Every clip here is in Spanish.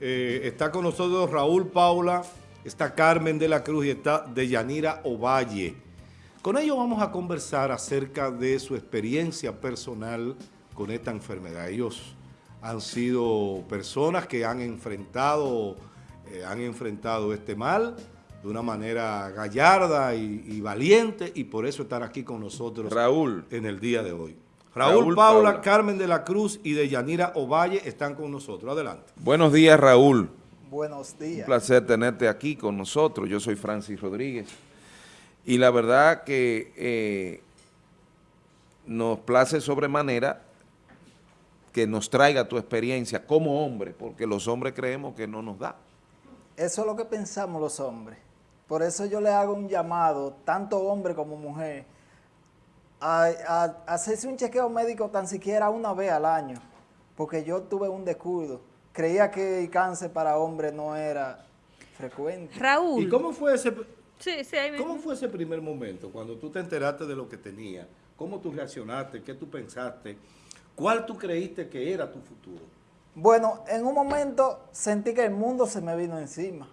Eh, está con nosotros Raúl Paula, está Carmen de la Cruz y está Deyanira Ovalle. Con ellos vamos a conversar acerca de su experiencia personal con esta enfermedad. Ellos han sido personas que han enfrentado, eh, han enfrentado este mal de una manera gallarda y, valiente y por eso están aquí con nosotros Raúl. en el día de hoy. Raúl, Paula, Carmen de la Cruz y de Yanira Ovalle están con nosotros. Adelante. Buenos días, Raúl. Buenos días. Un placer tenerte aquí con nosotros. Yo soy Francis Rodríguez. Y la verdad que eh, nos place sobremanera que nos traiga tu experiencia como hombre, porque los hombres creemos que no nos da. Eso es lo que pensamos los hombres. Por eso yo le hago un llamado, tanto hombre como mujer, a, hacerse un chequeo médico tan siquiera una vez al año, porque yo tuve un descuido. Creía que el cáncer para hombres no era frecuente. Raúl. ¿Y cómo fue ese, ¿cómo fue ese primer momento cuando tú te enteraste de lo que tenía? ¿Cómo tú reaccionaste? ¿Qué tú pensaste? ¿Cuál tú creíste que era tu futuro? Bueno, en un momento sentí que el mundo se me vino encima,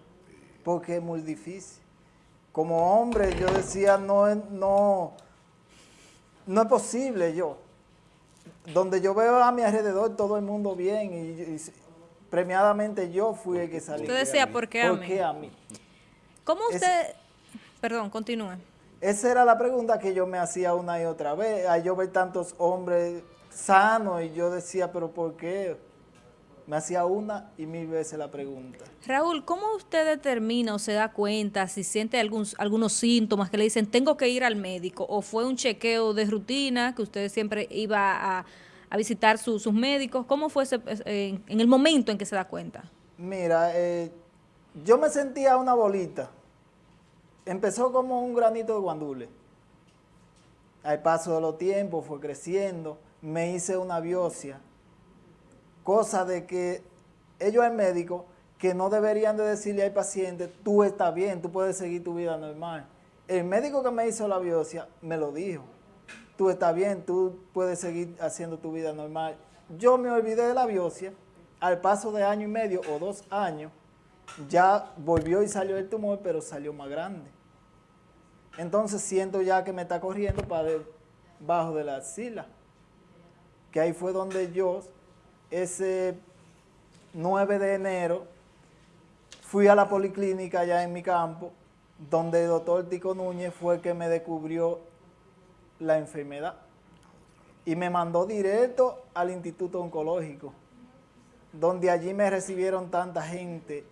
porque es muy difícil. Como hombre yo decía, no, no, no es posible yo. Donde yo veo a mi alrededor todo el mundo bien y, premiadamente yo fui el que salí. Usted decía, ¿por qué a ¿Por Qué a mí? ¿Cómo usted...? perdón, continúe. Esa era la pregunta que yo me hacía una y otra vez. Yo ver tantos hombres sanos y yo decía, ¿pero por qué? Me hacía una y mil veces la pregunta. Raúl, ¿cómo usted determina o se da cuenta si siente algunos síntomas que le dicen tengo que ir al médico o fue un chequeo de rutina que usted siempre iba a, visitar sus médicos? ¿Cómo fue ese, en, el momento en que se da cuenta? Mira, eh, yo me sentía una bolita. Empezó como un granito de guandule. Al paso de los tiempos fue creciendo. Me hice una biopsia cosa de que ellos el médico que no deberían de decirle al paciente, tú estás bien, tú puedes seguir tu vida normal. El médico que me hizo la biopsia me lo dijo, tú estás bien, tú puedes seguir haciendo tu vida normal. Yo me olvidé de la biopsia, al paso de año y medio o dos años, ya volvió y salió el tumor, pero salió más grande. Entonces siento ya que me está corriendo para debajo de la axila, que ahí fue donde yo ese 9 de enero fui a la policlínica allá en mi campo, donde el doctor Tico Núñez fue el que me descubrió la enfermedad y me mandó directo al Instituto Oncológico, donde allí me recibieron tanta gente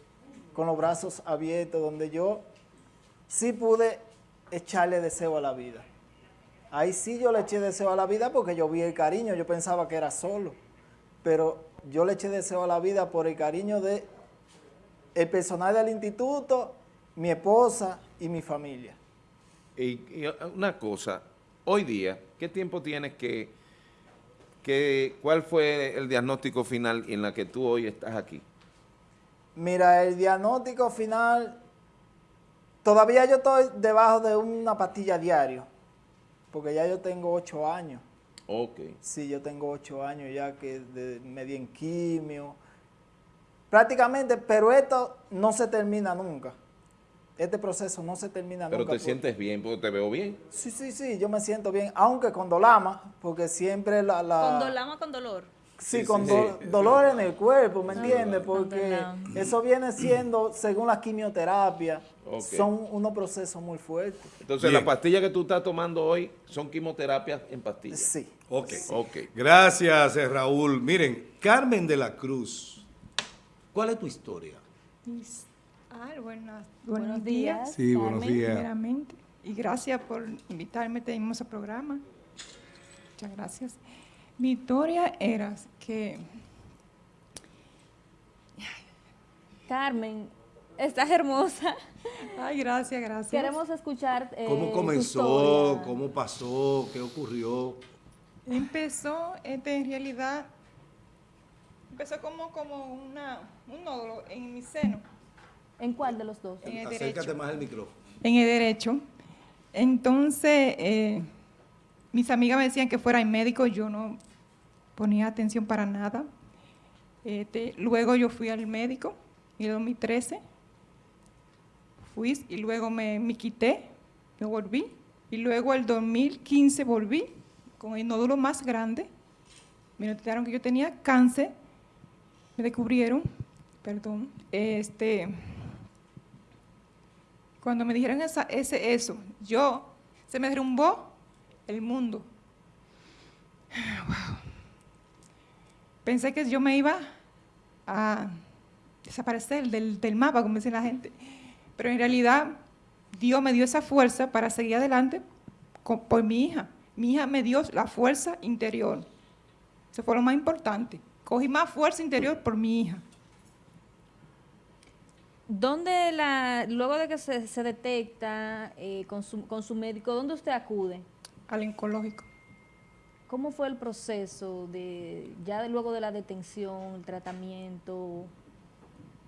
con los brazos abiertos, donde yo sí pude echarle deseo a la vida. Ahí sí yo le eché deseo a la vida porque yo vi el cariño, yo pensaba que era solo pero yo le eché deseo a la vida por el cariño de el personal del instituto, mi esposa y mi familia. Y, una cosa, hoy día, ¿qué tiempo tienes que, que, cuál fue el diagnóstico final en la que tú hoy estás aquí? Mira, el diagnóstico final, todavía yo estoy debajo de una pastilla diario, porque ya yo tengo ocho años. Ok. Sí, yo tengo ocho años ya que de, me di en quimio. Prácticamente, pero esto no se termina nunca. Este proceso no se termina nunca. Pero te sientes bien, porque te veo bien. Sí, sí, sí, yo me siento bien, aunque con dolama, porque siempre la... la ¿Con dolama con dolor? Sí, con dolor en el cuerpo, ¿me entiendes? Porque eso viene siendo, según la quimioterapia, son unos procesos muy fuertes. Entonces, las pastillas que tú estás tomando hoy son quimioterapias en pastillas. Sí. Ok. okay. Gracias, eh, Raúl. Miren, Carmen de la Cruz, ¿cuál es tu historia? buenos, días. Sí, buenos días. Y gracias por invitarme a este programa. Muchas gracias. Mi historia era que... Carmen, estás hermosa. Ay, gracias, gracias. Queremos escuchar eh, ¿Cómo comenzó? ¿Cómo pasó? ¿Qué ocurrió? Empezó, este, en realidad, empezó como, como una, un nódulo en mi seno. ¿En cuál de los dos? En el Acércate derecho. más al micrófono. En el derecho. Entonces, eh, mis amigas me decían que fuera médico, yo no ponía atención para nada. Este, luego yo fui al médico en el 2013. Fui y luego me, me quité, me volví. Y luego el 2015 volví con el nódulo más grande. Me notaron que yo tenía cáncer. Me descubrieron, perdón, este, cuando me dijeron ese, eso, yo, se me derrumbó el mundo. Wow. Pensé que yo me iba a desaparecer del, del mapa, como dice la gente. Pero en realidad, Dios me dio esa fuerza para seguir adelante por mi hija. Mi hija me dio la fuerza interior. Eso fue lo más importante. Cogí más fuerza interior por mi hija. ¿Dónde la, luego de que se, se detecta eh, con, su, con su médico, dónde usted acude? Al oncológico. ¿Cómo fue el proceso de ya de luego de la detención, el tratamiento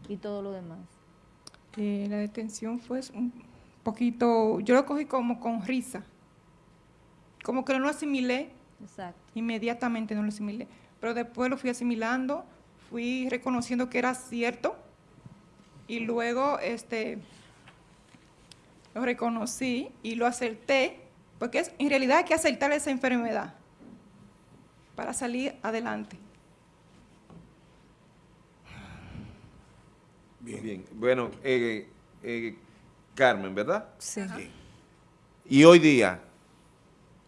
y todo lo demás? Eh, la detención fue un poquito, yo lo cogí como con risa, como que no lo asimilé, Exacto. inmediatamente no lo asimilé, pero después lo fui asimilando, fui reconociendo que era cierto y luego este lo reconocí y lo acerté, porque es, en realidad hay que aceptar esa enfermedad para salir adelante. Bien. Bien. Bueno, eh, eh, Carmen, ¿verdad? Sí. Y hoy día,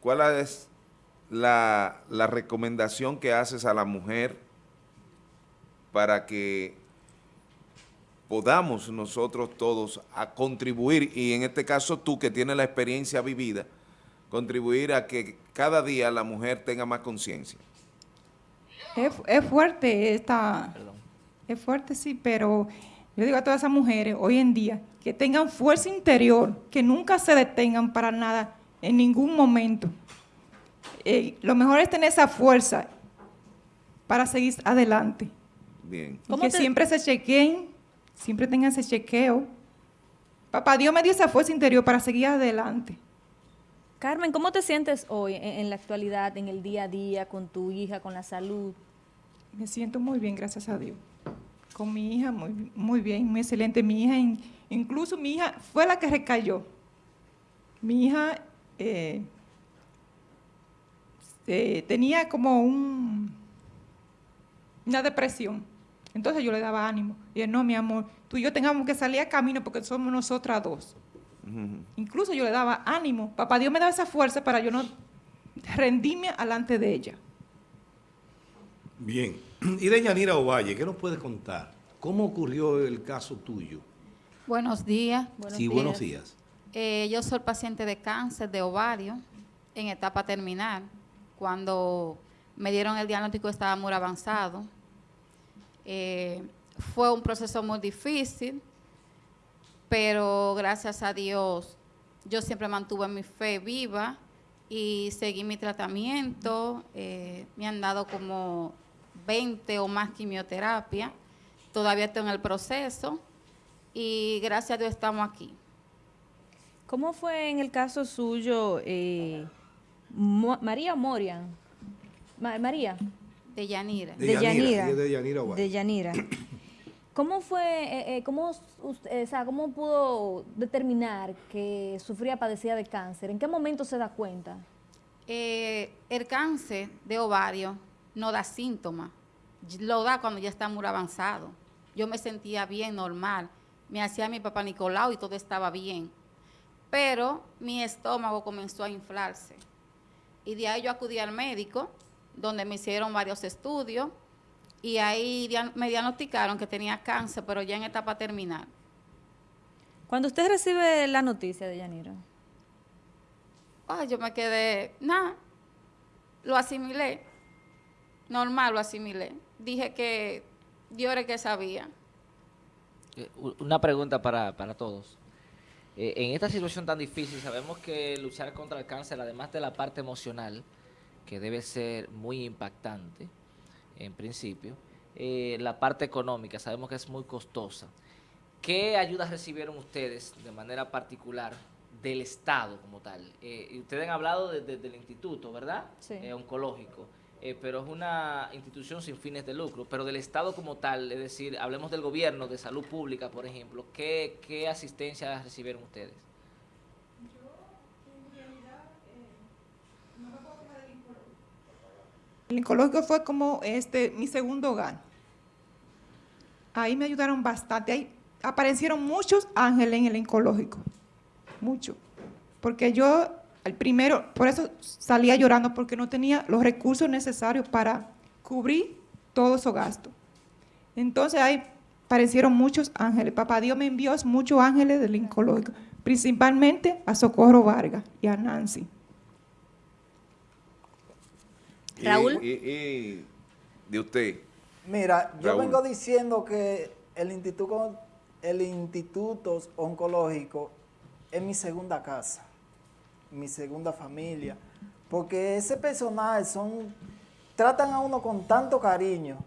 ¿cuál es la, la recomendación que haces a la mujer para que podamos nosotros todos a contribuir, y en este caso tú que tienes la experiencia vivida, contribuir a que cada día la mujer tenga más conciencia? Es, es fuerte esta, es fuerte sí, pero yo digo a todas esas mujeres hoy en día que tengan fuerza interior, que nunca se detengan para nada en ningún momento. Eh, lo mejor es tener esa fuerza para seguir adelante. Bien. Y ¿Cómo que te- siempre se chequeen, siempre tengan ese chequeo. Papá Dios me dio esa fuerza interior para seguir adelante. Carmen, ¿cómo te sientes hoy en, la actualidad, en el día a día, con tu hija, con la salud? Me siento muy bien, gracias a Dios. Con mi hija, muy, muy bien, muy excelente. Mi hija, in- incluso mi hija fue la que recayó. Mi hija eh, eh, tenía como un, una depresión. Entonces yo le daba ánimo. Y no, mi amor, tú y yo tengamos que salir a camino porque somos nosotras dos. Incluso yo le daba ánimo. Papá Dios me daba esa fuerza para yo no rendirme alante de ella. Bien. Y de Yanira Ovalle, ¿qué nos puedes contar? ¿Cómo ocurrió el caso tuyo? Buenos días. sí, buenos días. Eh, yo soy paciente de cáncer de ovario en etapa terminal. Cuando me dieron el diagnóstico estaba muy avanzado. Eh, fue un proceso muy difícil, pero gracias a Dios yo siempre mantuve mi fe viva y seguí mi tratamiento. Eh, me han dado como 20 o más quimioterapia. Todavía estoy en el proceso y gracias a Dios estamos aquí. ¿Cómo fue en el caso suyo, eh, Mo- María o Morian? Ma- María, De Yanira. De de Yanira, de Yanira. ¿Cómo fue, eh, eh, cómo, usted- eh, o sea, cómo pudo determinar que sufría, padecía de cáncer? ¿En qué momento se da cuenta? Eh, el cáncer de ovario no da síntomas, lo da cuando ya está muy avanzado. Yo me sentía bien, normal. Me hacía mi papá Nicolau y todo estaba bien. Pero mi estómago comenzó a inflarse. Y de ahí yo acudí al médico, donde me hicieron varios estudios. Y ahí me diagnosticaron que tenía cáncer, pero ya en etapa terminal. Cuando usted recibe la noticia de Yanira, Ah, yo me quedé, nada, lo asimilé, normal lo asimilé. Dije que Dios era el que sabía. Eh, Una pregunta para, para todos. Eh, en esta situación tan difícil, sabemos que luchar contra el cáncer, además de la parte emocional, que debe ser muy impactante, en principio, eh, la parte económica, sabemos que es muy costosa. ¿Qué ayudas recibieron ustedes de manera particular del Estado como tal? Eh, y ustedes han hablado de- de- del instituto, ¿verdad? Sí. Eh, oncológico. pero es una institución sin fines de lucro, pero del Estado como tal, es decir, hablemos del gobierno, de salud pública, por ejemplo, ¿qué, qué asistencia recibieron ustedes? El oncológico fue como este mi segundo hogar. Ahí me ayudaron bastante. Ahí aparecieron muchos ángeles en el oncológico. Mucho. Porque yo, al primero, por eso salía llorando, porque no tenía los recursos necesarios para cubrir todo esos gastos. Entonces ahí aparecieron muchos ángeles. Papá Dios me envió muchos ángeles del oncológico, principalmente a Socorro Vargas y a Nancy. Y- Raúl. Y, y de usted. Mira, yo vengo diciendo que el instituto, el instituto oncológico es mi segunda casa, mi segunda familia, porque ese personal son, tratan a uno con tanto cariño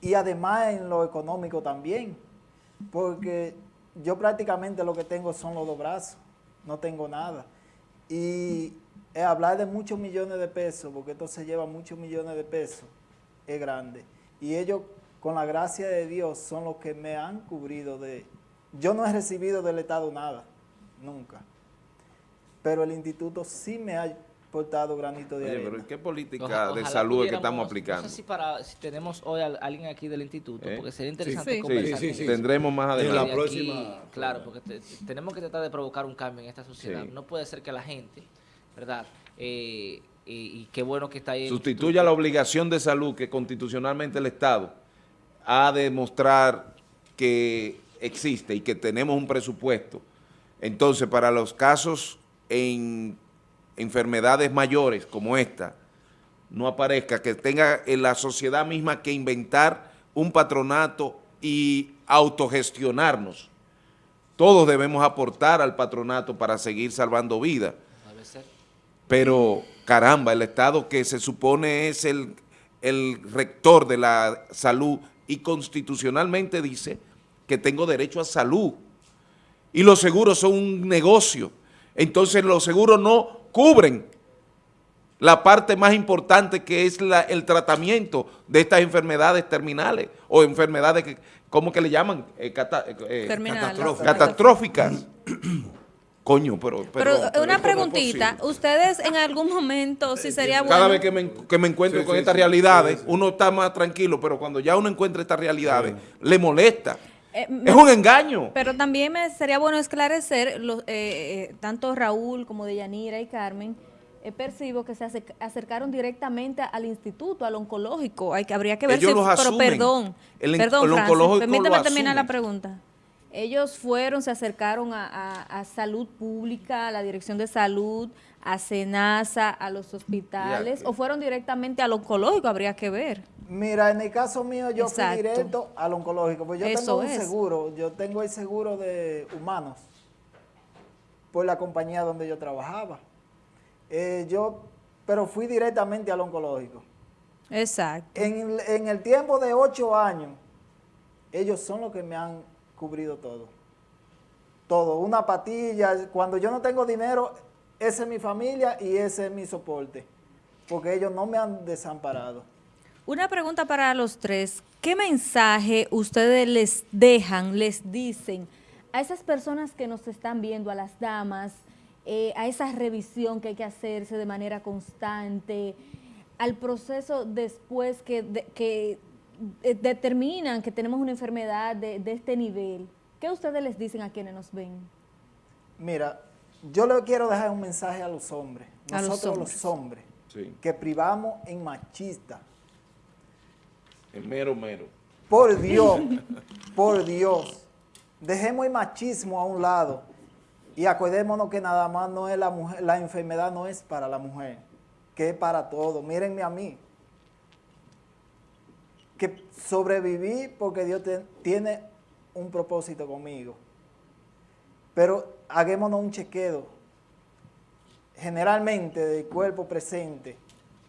y además en lo económico también, porque yo prácticamente lo que tengo son los dos brazos, no tengo nada. Y eh, hablar de muchos millones de pesos, porque esto se lleva muchos millones de pesos, es grande. Y ellos, con la gracia de Dios, son los que me han cubrido de... Yo no he recibido del Estado nada, nunca. Pero el instituto sí me ha portado granito de Oye, arena. pero ¿en qué política de ojalá salud es que estamos aplicando? No sé si, para, si tenemos hoy a alguien aquí del instituto, ¿Eh? porque sería interesante Sí. conversar Sí, sí. Tendremos más En adelante. la Y aquí, próxima- Claro, porque te- tenemos que tratar de provocar un cambio en esta sociedad. Sí. No puede ser que la gente, ¿verdad? Eh, y, y qué bueno que está ahí. Sustituya la obligación de salud que constitucionalmente el Estado ha de mostrar que existe y que tenemos un presupuesto. Entonces, para los casos en enfermedades mayores como esta, no aparezca, que tenga en la sociedad misma que inventar un patronato y autogestionarnos. Todos debemos aportar al patronato para seguir salvando vidas. Pero, caramba, el Estado que se supone es el, el rector de la salud y constitucionalmente dice que tengo derecho a salud. Y los seguros son un negocio. Entonces los seguros no cubren la parte más importante que es la- el tratamiento de estas enfermedades terminales o enfermedades, que, ¿cómo que le llaman? Eh, cata- eh, Terminales. catastróficas. Catastróficas. Coño, pero... Pero, pero una preguntita, posible. ustedes en algún momento, si sería bueno... Cada vez que me, que me encuentro Sí, con sí, estas sí, realidades, sí, sí. uno está más tranquilo, pero cuando ya uno encuentra estas realidades, le molesta. Eh, es me- un engaño. Pero también me sería bueno esclarecer, los, eh, eh, tanto Raúl como Deyanira y Carmen, eh, percibo que se acerc- acercaron directamente al instituto, al oncológico. Hay que, habría que ver Ellos si, los pero asumen. perdón, El perdón, el Francis, oncológico permíteme terminar la pregunta. Ellos fueron, se acercaron a, a- a salud pública, a la dirección de salud, a SENASA, a los hospitales, o fueron directamente al oncológico, habría que ver. Mira, en el caso mío yo Exacto. fui directo al oncológico, pues yo Eso tengo un es. seguro, yo tengo el seguro de humanos por la compañía donde yo trabajaba. Eh, yo, pero fui directamente al oncológico. Exacto. En el tiempo de ocho años, ellos son los que me han cubrido todo. Todo, una patilla, cuando yo no tengo dinero, esa es mi familia y ese es mi soporte, porque ellos no me han desamparado. Una pregunta para los tres. ¿Qué mensaje ustedes les dejan, les dicen a esas personas que nos están viendo, a las damas, eh, a esa revisión que hay que hacerse de manera constante, al proceso después que, eh, determinan que tenemos una enfermedad de, de este nivel? ¿Qué ustedes les dicen a quienes nos ven? Mira, yo le quiero dejar un mensaje a los hombres, A los nosotros hombres. los hombres, Sí, que privamos en machista. es mero, mero. Por Dios, por Dios, dejemos el machismo a un lado y acordémonos que nada más no es la mujer, la enfermedad no es para la mujer, que es para todos. Mírenme a mí, que sobreviví porque Dios te- tiene un propósito conmigo. Pero hagámonos un chequeo, generalmente del cuerpo presente,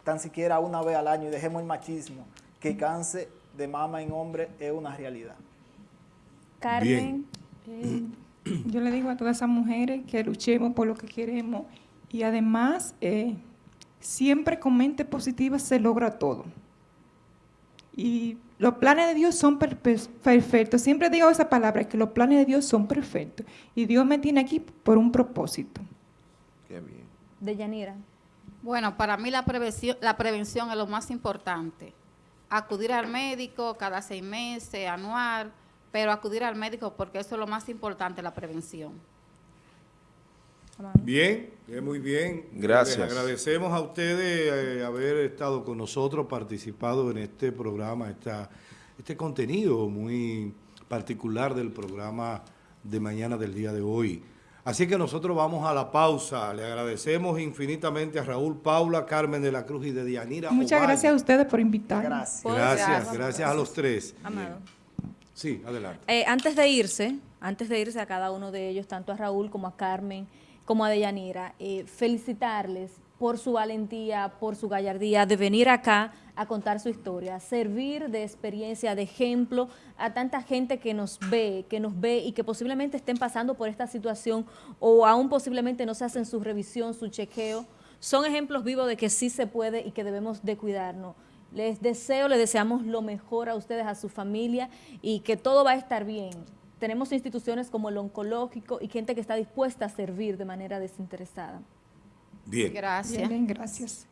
tan siquiera una vez al año y dejemos el machismo, que cáncer de mama en hombre es una realidad. Carmen, eh, Yo le digo a todas esas mujeres que luchemos por lo que queremos y además eh, siempre con mente positiva se logra todo. Y los planes de Dios son per- per- perfectos. Siempre digo esa palabra, que los planes de Dios son perfectos. Y Dios me tiene aquí por un propósito. Qué bien. De Yanira. Bueno, para mí la prevención, la prevención es lo más importante. Acudir al médico cada seis meses, anual, pero acudir al médico porque eso es lo más importante, la prevención. Bien, eh, muy bien. Gracias. Les agradecemos a ustedes eh, haber estado con nosotros, participado en este programa, esta, este contenido muy particular del programa de mañana del día de hoy. Así que nosotros vamos a la pausa. Le agradecemos infinitamente a Raúl Paula, Carmen de la Cruz y de Dianira. Muchas Ovalle. gracias a ustedes por invitarme. Gracias. Gracias, Gracias. gracias a los tres. Amado. Sí, adelante. Eh, antes de irse, antes de irse a cada uno de ellos, tanto a Raúl como a Carmen, como a Deyanira, eh, felicitarles por su valentía, por su gallardía de venir acá a contar su historia, servir de experiencia, de ejemplo a tanta gente que nos ve, que nos ve y que posiblemente estén pasando por esta situación o aún posiblemente no se hacen su revisión, su chequeo. Son ejemplos vivos de que sí se puede y que debemos de cuidarnos. Les deseo, les deseamos lo mejor a ustedes, a su familia y que todo va a estar bien. Tenemos instituciones como el oncológico y gente que está dispuesta a servir de manera desinteresada. Bien. Gracias. Bien, bien, gracias.